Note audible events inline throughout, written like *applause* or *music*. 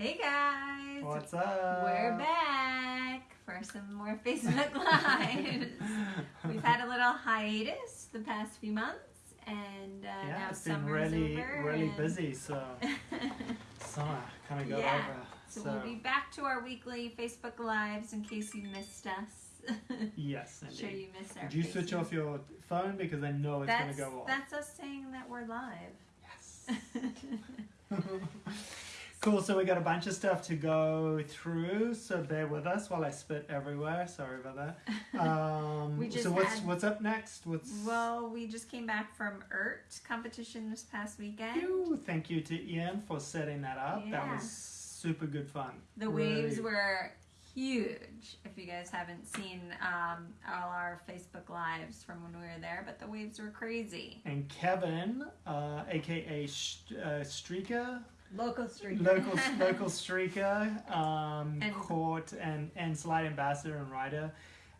Hey guys! What's up? We're back for some more Facebook Lives. *laughs* We've had a little hiatus the past few months, and uh, yeah, now it's been really, really and- busy. So *laughs* summer kind of got Yeah, over. so, So, we'll be back to our weekly Facebook Lives in case you missed us. *laughs* yes, sure you missed our Did you switch off your phone because I know it's going to go off? that's us saying that we're live. Yes. Cool. So we got a bunch of stuff to go through. So bear with us while I spit everywhere. Sorry about that. *laughs* Um, We just so what's had- what's up next? What's well, we just came back from ERT competition this past weekend. Phew, Thank you to Ian for setting that up. That was super good fun. The Really- waves were huge. If you guys haven't seen um, all our Facebook lives from when we were there, but the waves were crazy. And Kevin, uh, aka Sh- uh, Streaker, Local street. local *laughs* local streaker, um, And- caught and and Slyde ambassador and rider,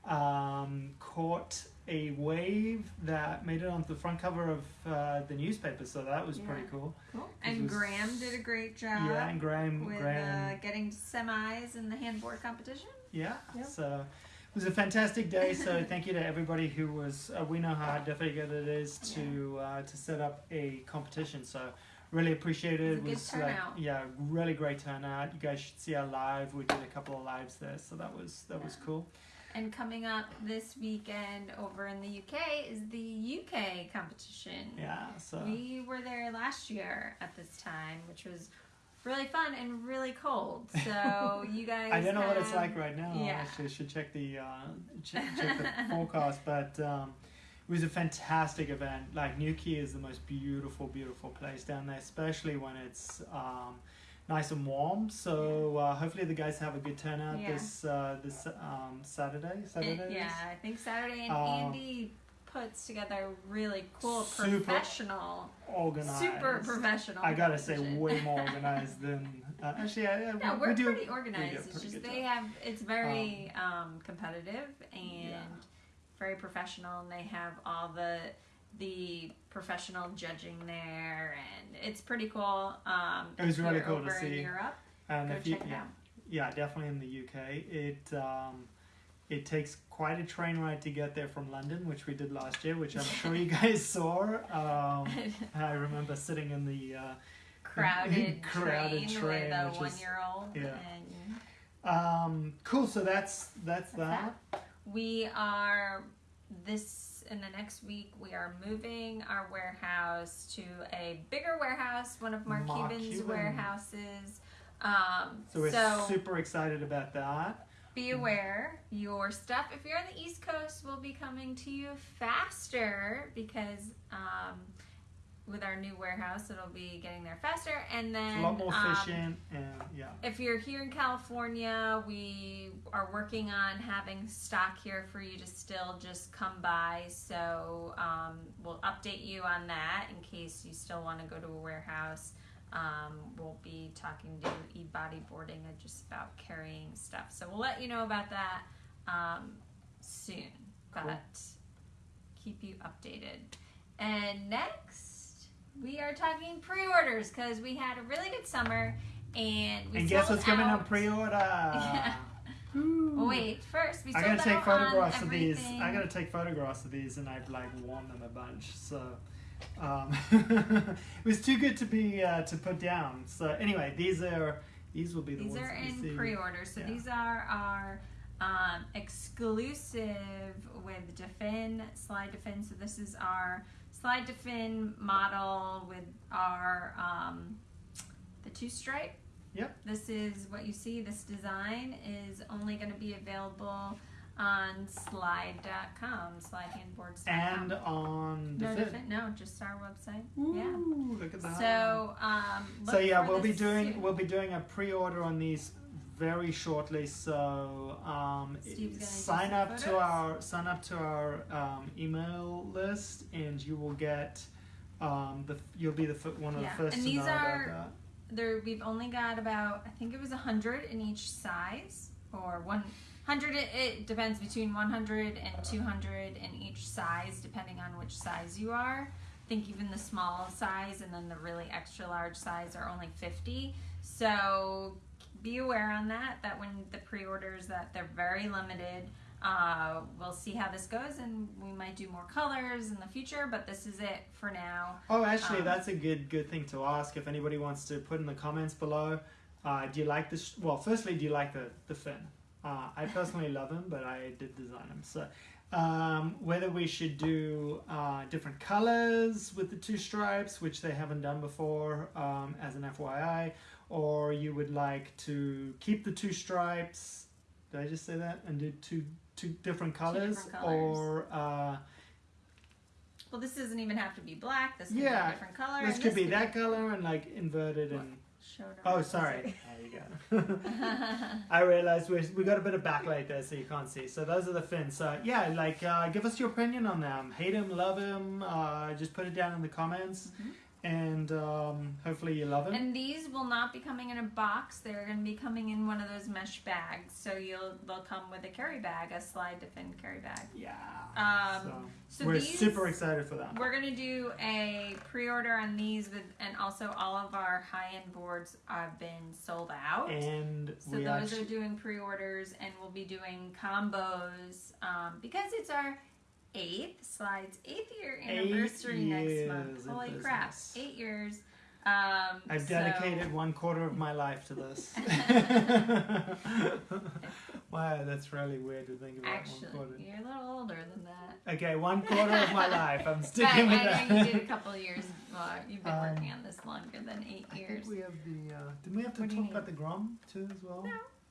um, caught a wave that made it onto the front cover of uh, the newspaper. So that was pretty cool. Cool. And was- Graham did a great job yeah, and Graham, with Graham, uh, getting semis in the handboard competition. yeah. Yep. So. It was a fantastic day, so *laughs* thank you to everybody who was. Uh, we know how difficult it is to uh, to set up a competition, so really appreciate it. It was good like, turnout. yeah, really great turnout. You guys should see our live. We did a couple of lives there, so that was that was cool. And coming up this weekend over in the UK is the UK competition. Yeah, so We were there last year at this time, which was really fun and really cold. *laughs* So you guys. I don't know what it's like right now. yeah. I should check the uh, check, check the *laughs* forecast, but. Um, it was a fantastic event. Like Newquay is the most beautiful, beautiful place down there, especially when it's um, nice and warm. So uh, hopefully the guys have a good turnout Yeah. this uh, this um, Saturday. Saturday. yeah, I think Saturday and Um, Andy puts together really cool, Super professional, Organized. super professional. I gotta say, way more *laughs* organized than uh, actually. I, No, we we're do, pretty we do organized. It's just they job. have it's very um, competitive and Yeah. Very professional, and they have all the the professional judging there, and it's pretty cool. Um, It was really cool to see. Europe, And go if you, check it yeah, out. yeah, definitely in the UK. It um, it takes quite a train ride to get there from London, which we did last year, which I'm sure you *laughs* guys saw. Um, *laughs* I remember sitting in the uh, crowded, *laughs* crowded train, train, with a which is- one year old. yeah. And um, cool. So that's that's, That's that. We are this in the next week. We are moving our warehouse to a bigger warehouse, one of Mark, Mark Cuban's Cuban. warehouses. Um, So we're so super excited about that. be aware your stuff if you're on the east coast will be coming to you faster because um, with our new warehouse it'll be getting there faster and then It's a lot more um, efficient and yeah. if you're here in California, we are working on having stock here for you to still just come by. So um, we'll update you on that in case you still want to go to a warehouse. Um, we'll be talking to e bodyboarding and just about carrying stuff. So we'll let you know about that um, soon. Cool. But keep you updated. And next, we are talking pre-orders because we had a really good summer and we and guess what's coming on pre-order? *laughs* Yeah. Ooh. Wait, first we I gotta take photographs of these. I gotta take photographs of these, and I've like worn them a bunch. So um, *laughs* it was too good to be uh, to put down. So anyway, these are these will be the These ones are in pre-order, so Yeah. these are our um, exclusive with DaFin Slyde DaFin. So this is our Slyde DaFin model with our um, the two stripe. Yep. This is what you see. This design is only going to be available on slyde.com, slydehandboards.com. and on the no, fit. No, just our website. Ooh, Yeah. look at that. So, um, So yeah, we'll be doing soon. we'll be doing a pre-order on these very shortly. So um, Steve's gonna do sign up to our sign up to our um, email list, and you will get um, the you'll be the one of Yeah, the first and to these know are- about that. there we've only got about I think it was 100 in each size or 100 it, it depends between 100 and 200 in each size depending on which size you are I think even the small size and then the really extra large size are only 50 so be aware on that that when the pre-orders that they're very limited. Uh, we'll see how this goes, and we might do more colors in the future. But this is it for now. Oh, actually, Um, that's a good good thing to ask. If anybody wants to put in the comments below, uh, do you like this? Well, firstly, do you like the the fin? Uh, I personally *laughs* love him, but I did design him. So, um, whether we should do uh, different colors with the two stripes, which they haven't done before, um, as an FYI, or you would like to keep the two stripes. Did I just say that? And do two two different colors, different colors. or uh, Well, this doesn't even have to be black. This could be a different color. this could be that color and like inverted What? and. Oh, sorry. There you go. *laughs* I realized we we got a bit of backlight there, so you can't see. So those are the fins. So yeah, like uh, give us your opinion on them. Hate him, love him. Uh, just put it down in the comments, Mhm. And um, hopefully you love him. And these will not be coming in a box. They're going to be coming in one of those mesh bags. So you'll they'll come with a carry bag, a Slyde DaFin carry bag. yeah. Um, so So we're these, super excited for that. We're gonna do a pre-order on these with, and also all of our high-end boards have been sold out. And So those actually, are doing pre-orders, and we'll be doing combos um, because it's our eighth Slyde's eighth year Eight anniversary next month. Holy crap, eight years! Um, I've so- dedicated one quarter of my life to this. *laughs* *laughs* wow, that's really weird to think about. Actually, one quarter. you're a little older than that. Okay, one quarter of my life. I'm But *laughs* sticking with I that. know you did a couple of years. Well, you've been Um, working on this longer than eight I years. think we have the. Uh, did we have to What talk about the Grom too as well?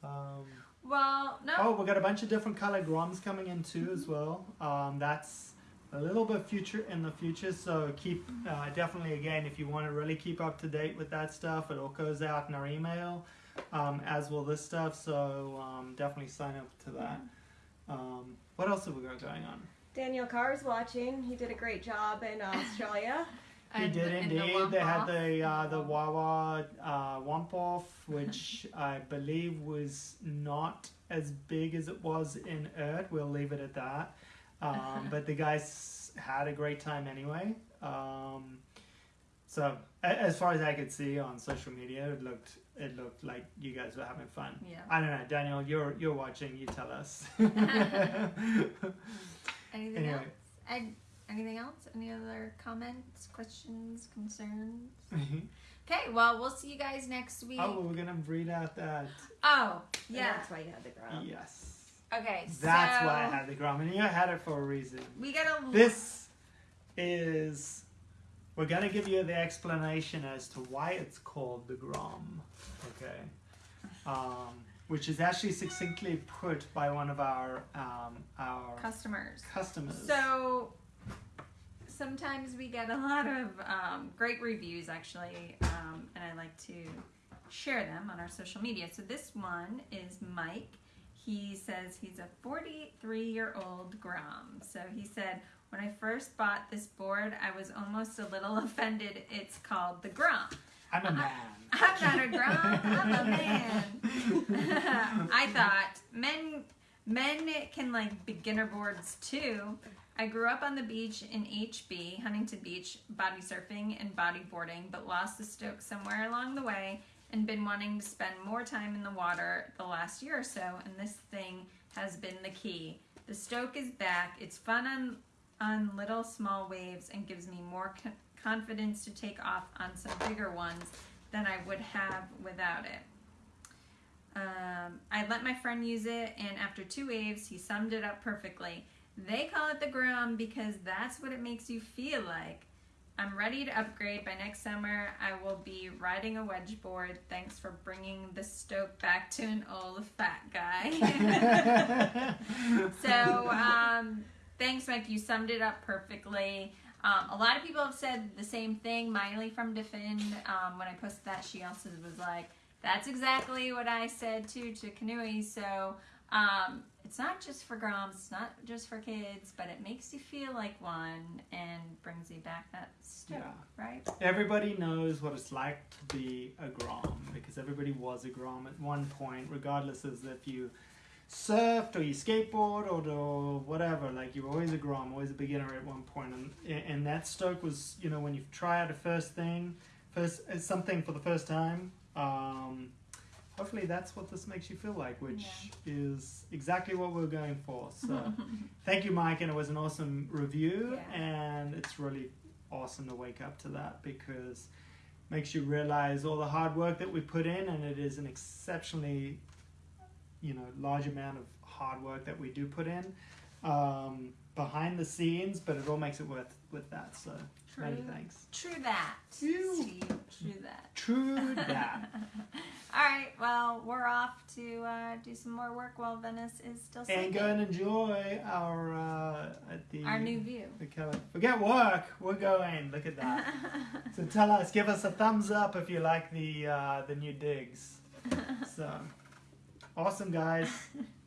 Um, Well, no. oh, we got a bunch of different color Groms coming in too as well. Um, that's a little bit future in the future. So keep uh, definitely again if you want to really keep up to date with that stuff, it all goes out in our email, um, as will this stuff. So um, definitely sign up to that. Um, what else have we got going on? Daniel Carr is watching. He did a great job in *laughs* Australia. He And did the- indeed. they had the uh, the Wawa uh, Wump Off, which *laughs* I believe was not as big as it was in Earth. We'll leave it at that. Um, *laughs* but the guys had a great time anyway. Um, so as far as I could see on social media, it looked it looked like you guys were having fun. Yeah. I don't know, Daniel. You're you're watching. You tell us. *laughs* Anything Anyway. else? Anything else? Any other comments, questions, concerns? Okay, well, we'll see you guys next week. oh, we're gonna read out that. Oh, And yeah. that's why you had the grom. Yes. Okay, That's so why I had the Grom, and you had it for a reason. we got a This is. We're gonna give you the explanation as to why it's called the Grom. Okay. Um, which is actually succinctly put by one of our um, our customers. customers. So sometimes we get a lot of um, great reviews, actually, um, and I like to share them on our social media. So this one is Mike. He says he's a 43 year old Grom. So he said, When I first bought this board, I was almost a little *laughs* offended. It's called the Grom. I'm a man. I'm not a Grom, I'm a man. *laughs* I thought men men can like beginner boards too. I grew up on the beach in HB, Huntington Beach, body surfing and bodyboarding, but lost the stoke somewhere along the way and been wanting to spend more time in the water the last year or so, and this thing has been the key. The stoke is back. It's fun on on little small waves and gives me more co- confidence to take off on some bigger ones than I would have without it. Um, I let my friend use it, and after two waves, he summed it up perfectly. They call it the Grom because that's what it makes you feel like. I'm ready to upgrade. By next summer, I will be riding a wedge board. Thanks for bringing the Stoke back to an old fat guy. *laughs* so, um, thanks, Mike. You summed it up perfectly. Um, a lot of people have said the same thing. Miley from DaFin, um, when I posted that, she also was like, "That's exactly what I said too to Kanui." So um, it's not just for groms, it's not just for kids, but it makes you feel like one and brings you back that stoke, Yeah. right? Everybody knows what it's like to be a Grom because everybody was a Grom at one point, regardless as if you surfed or you skateboard or, or whatever. Like you were always a Grom, always a beginner at one point. And and that Stoke was, you know, when you try out a first thing, first uh, something for the first time. Um, hopefully that's what this makes you feel like, which is exactly what we're going for. *laughs* So thank you, Mike, and it was an awesome review, Yeah. and it's really awesome to wake up to that because it makes you realize all the hard work that we put in, and it is an exceptionally, you know, large amount of hard work that we do put in um, behind the scenes, but it all makes it worth with that. So many True. thanks. True that. Steve. True that. True that. *laughs* All right. Well, we're off to uh, do some more work while Venice is still sleeping. and go and enjoy our uh, the Our new view. the. Forget work. We're going. Look at that. *laughs* so tell us, give us a thumbs up if you like the uh, the new digs. *laughs* So awesome, guys. *laughs*